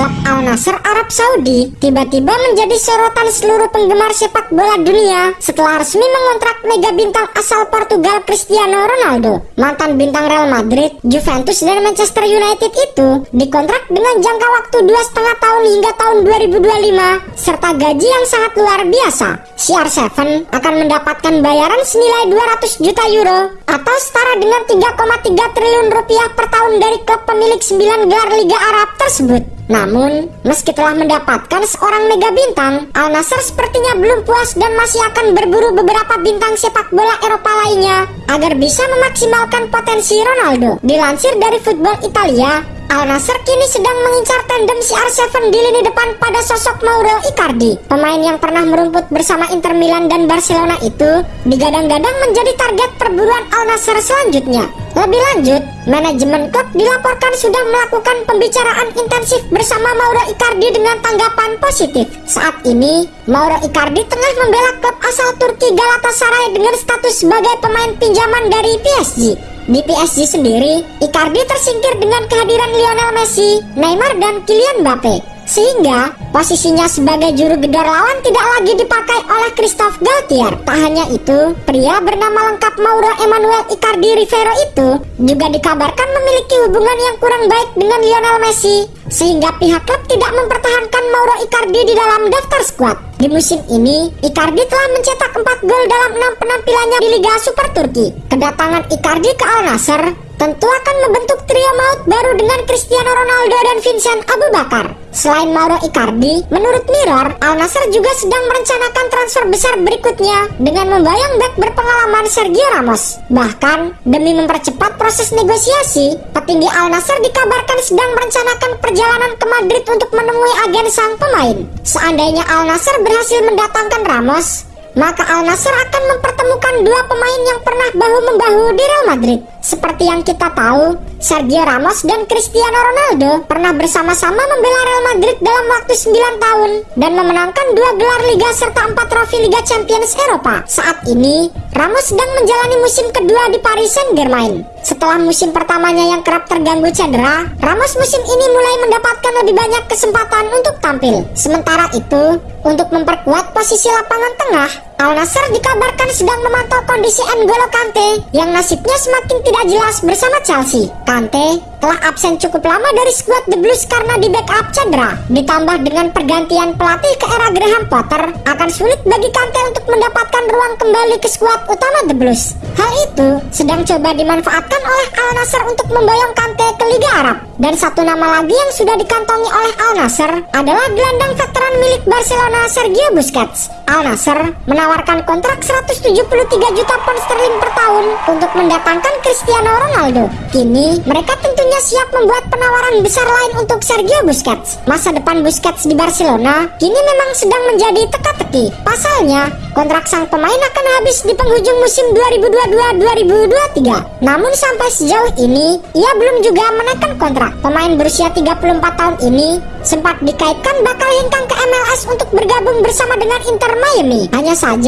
klub Al Nassr Arab Saudi tiba-tiba menjadi sorotan seluruh penggemar sepak bola dunia setelah resmi mengontrak mega bintang asal Portugal Cristiano Ronaldo. Mantan bintang Real Madrid, Juventus dan Manchester United itu dikontrak dengan jangka waktu dua setengah tahun hingga tahun 2025 serta gaji yang sangat luar biasa. CR7 akan mendapatkan bayaran senilai 200 juta euro atau setara dengan 3,3 triliun rupiah per tahun dari klub pemilik 9 gelar Liga Arab tersebut. Namun, meski telah mendapatkan seorang mega bintang, Al Nassr sepertinya belum puas dan masih akan berburu beberapa bintang sepak bola Eropa lainnya agar bisa memaksimalkan potensi Ronaldo. Dilansir dari Football Italia, Al Nassr kini sedang mengincar tandem CR7 di lini depan pada sosok Mauro Icardi. Pemain yang pernah merumput bersama Inter Milan dan Barcelona itu digadang-gadang menjadi target perburuan Al Nassr selanjutnya. Lebih lanjut, manajemen klub dilaporkan sudah melakukan pembicaraan intensif bersama Mauro Icardi dengan tanggapan positif. Saat ini, Mauro Icardi tengah membela klub asal Turki Galatasaray dengan status sebagai pemain pinjaman dari PSG. Di PSG sendiri, Icardi tersingkir dengan kehadiran Lionel Messi, Neymar, dan Kylian Mbappe. Sehingga posisinya sebagai juru gedor lawan tidak lagi dipakai oleh Christophe Galtier. Tak hanya itu, pria bernama lengkap Mauro Emmanuel Icardi Rivero itu juga dikabarkan memiliki hubungan yang kurang baik dengan Lionel Messi. Sehingga pihak klub tidak mempertahankan Mauro Icardi di dalam daftar skuad. Di musim ini, Icardi telah mencetak 4 gol dalam 6 penampilannya di Liga Super Turki. Kedatangan Icardi ke Al Nassr tentu akan membentuk trio maut baru dengan Cristiano Ronaldo dan Vincent Abu Bakar. Selain Mauro Icardi, menurut Mirror, Al Nassr juga sedang merencanakan transfer besar berikutnya dengan membayang back berpengalaman Sergio Ramos. Bahkan, demi mempercepat proses negosiasi, petinggi Al Nassr dikabarkan sedang merencanakan perjalanan ke Madrid untuk menemui agen sang pemain. Seandainya Al Nassr berhasil mendatangkan Ramos, maka Al Nassr akan mempertemukan dua pemain yang pernah bahu-membahu di Real Madrid. Seperti yang kita tahu, Sergio Ramos dan Cristiano Ronaldo pernah bersama-sama membela Real Madrid dalam waktu 9 tahun dan memenangkan dua gelar Liga serta empat trofi Liga Champions Eropa. Saat ini, Ramos sedang menjalani musim kedua di Paris Saint-Germain. Setelah musim pertamanya yang kerap terganggu cedera, Ramos musim ini mulai mendapatkan lebih banyak kesempatan untuk tampil. Sementara itu, untuk memperkuat posisi lapangan tengah, Al Nassr dikabarkan sedang memantau kondisi N'Golo Kante yang nasibnya semakin tidak jelas bersama Chelsea. Kante telah absen cukup lama dari skuad The Blues karena di backup cedera. Ditambah dengan pergantian pelatih ke era Graham Potter, akan sulit bagi Kante untuk mendapatkan ruang kembali ke skuad utama The Blues. Hal itu sedang coba dimanfaatkan oleh Al Nassr untuk memboyong Kante ke Liga Arab. Dan satu nama lagi yang sudah dikantongi oleh Al Nassr adalah gelandang veteran milik Barcelona Sergio Busquets. Al Nassr menawarkan kontrak 173 juta pound sterling per tahun untuk mendatangkan Cristiano Ronaldo. Kini, mereka tentunya siap membuat penawaran besar lain untuk Sergio Busquets. Masa depan Busquets di Barcelona kini memang sedang menjadi teka-teki. Pasalnya, kontrak sang pemain akan habis di penghujung musim 2022-2023. Namun sampai sejauh ini, ia belum juga menaikkan kontrak. Pemain berusia 34 tahun ini sempat dikaitkan bakal hengkang ke MLS untuk bergabung bersama dengan Inter Miami. Hanya saja,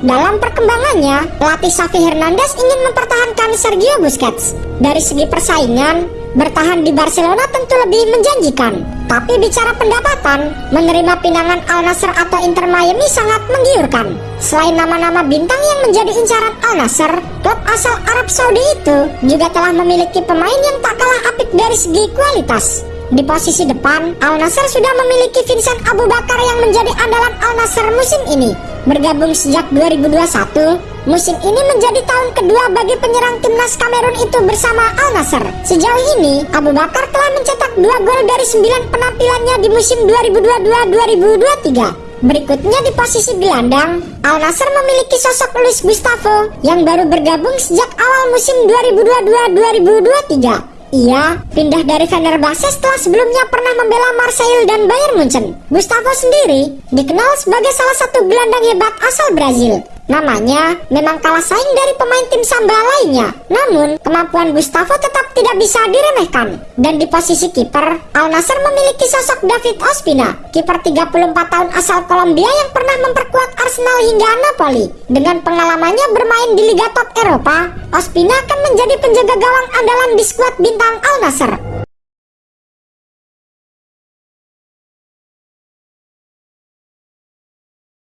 dalam perkembangannya, pelatih Xavi Hernandez ingin mempertahankan Sergio Busquets. Dari segi persaingan, bertahan di Barcelona tentu lebih menjanjikan. Tapi bicara pendapatan, menerima pinangan Al Nassr atau Inter Miami sangat menggiurkan. Selain nama-nama bintang yang menjadi incaran Al Nassr, klub asal Arab Saudi itu juga telah memiliki pemain yang tak kalah apik dari segi kualitas. Di posisi depan, Al Nassr sudah memiliki Vincent Abu Bakar yang menjadi andalan Al Nassr musim ini. Bergabung sejak 2021, musim ini menjadi tahun kedua bagi penyerang timnas Kamerun itu bersama Al Nassr. Sejauh ini, Abu Bakar telah mencetak dua gol dari 9 penampilannya di musim 2022-2023. Berikutnya di posisi gelandang, Al Nassr memiliki sosok Luis Gustavo yang baru bergabung sejak awal musim 2022-2023. Ia pindah dari Fenerbahce setelah sebelumnya pernah membela Marseille dan Bayern Munchen. Gustavo sendiri dikenal sebagai salah satu gelandang hebat asal Brazil. Namanya memang kalah saing dari pemain tim Samba lainnya. Namun, kemampuan Gustavo tetap tidak bisa diremehkan. Dan di posisi kiper, Al Nassr memiliki sosok David Ospina, kiper 34 tahun asal Kolombia yang pernah memperkuat Arsenal hingga Napoli. Dengan pengalamannya bermain di Liga Top Eropa, Ospina akan menjadi penjaga gawang andalan di skuad bintang Al Nassr.